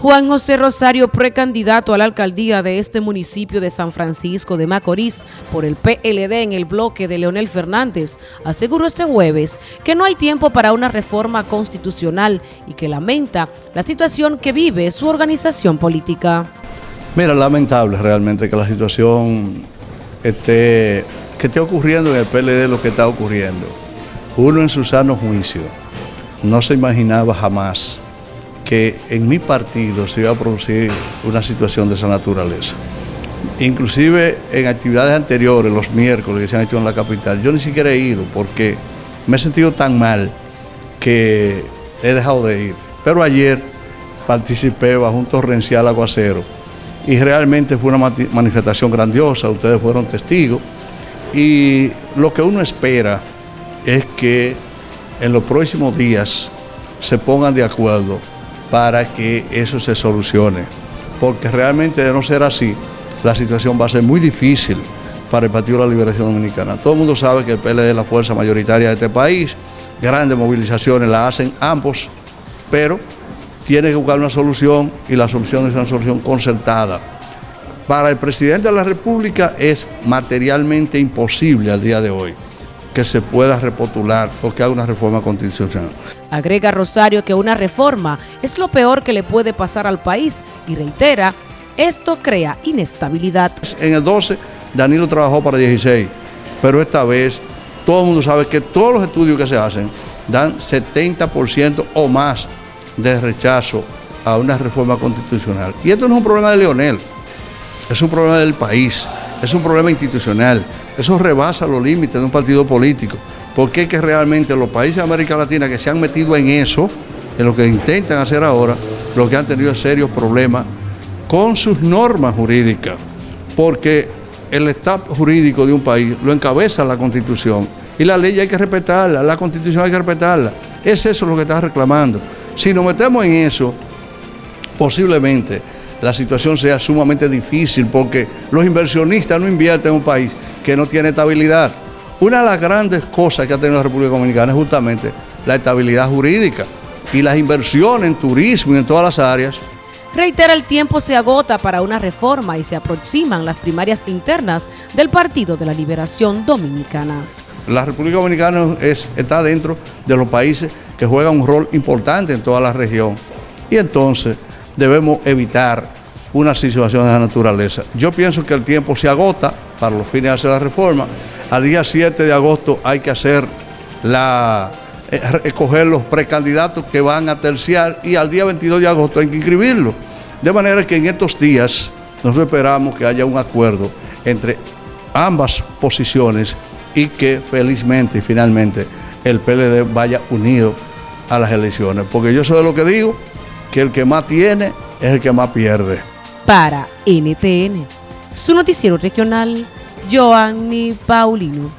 Juan José Rosario, precandidato a la alcaldía de este municipio de San Francisco de Macorís por el PLD en el bloque de Leonel Fernández, aseguró este jueves que no hay tiempo para una reforma constitucional y que lamenta la situación que vive su organización política. Mira, lamentable realmente que la situación esté, que esté ocurriendo en el PLD lo que está ocurriendo. Uno en su sano juicio no se imaginaba jamás que en mi partido se iba a producir una situación de esa naturaleza. Inclusive en actividades anteriores, los miércoles que se han hecho en la capital, yo ni siquiera he ido porque me he sentido tan mal que he dejado de ir. Pero ayer participé bajo un torrencial aguacero y realmente fue una manifestación grandiosa, ustedes fueron testigos y lo que uno espera es que en los próximos días se pongan de acuerdo para que eso se solucione. Porque realmente de no ser así, la situación va a ser muy difícil para el Partido de la Liberación Dominicana. Todo el mundo sabe que el PLD es la fuerza mayoritaria de este país, grandes movilizaciones las hacen ambos, pero tiene que buscar una solución y la solución es una solución concertada. Para el presidente de la República es materialmente imposible al día de hoy que se pueda repotular o que haga una reforma constitucional. Agrega Rosario que una reforma es lo peor que le puede pasar al país y reitera, esto crea inestabilidad. En el 12 Danilo trabajó para 16, pero esta vez todo el mundo sabe que todos los estudios que se hacen dan 70% o más de rechazo a una reforma constitucional. Y esto no es un problema de Leonel, es un problema del país, es un problema institucional, eso rebasa los límites de un partido político, porque es que realmente los países de América Latina que se han metido en eso, en lo que intentan hacer ahora, lo que han tenido serios problemas con sus normas jurídicas, porque el estado jurídico de un país lo encabeza la Constitución y la ley hay que respetarla, la Constitución hay que respetarla. Es eso lo que está reclamando. Si nos metemos en eso, posiblemente la situación sea sumamente difícil porque los inversionistas no invierten en un país que no tiene estabilidad. Una de las grandes cosas que ha tenido la República Dominicana es justamente la estabilidad jurídica y las inversiones en turismo y en todas las áreas. Reitera, el tiempo se agota para una reforma y se aproximan las primarias internas del Partido de la Liberación Dominicana. La República Dominicana está dentro de los países que juegan un rol importante en toda la región y entonces debemos evitar una situación de esa naturaleza. Yo pienso que el tiempo se agota para los fines de hacer la reforma. Al día 7 de agosto hay que hacer la eh, escoger los precandidatos que van a terciar y al día 22 de agosto hay que inscribirlos. De manera que en estos días nosotros esperamos que haya un acuerdo entre ambas posiciones y que felizmente y finalmente el PLD vaya unido a las elecciones. Porque yo soy de lo que digo, que el que más tiene es el que más pierde. Para NTN su noticiero regional, Joanny Paulino.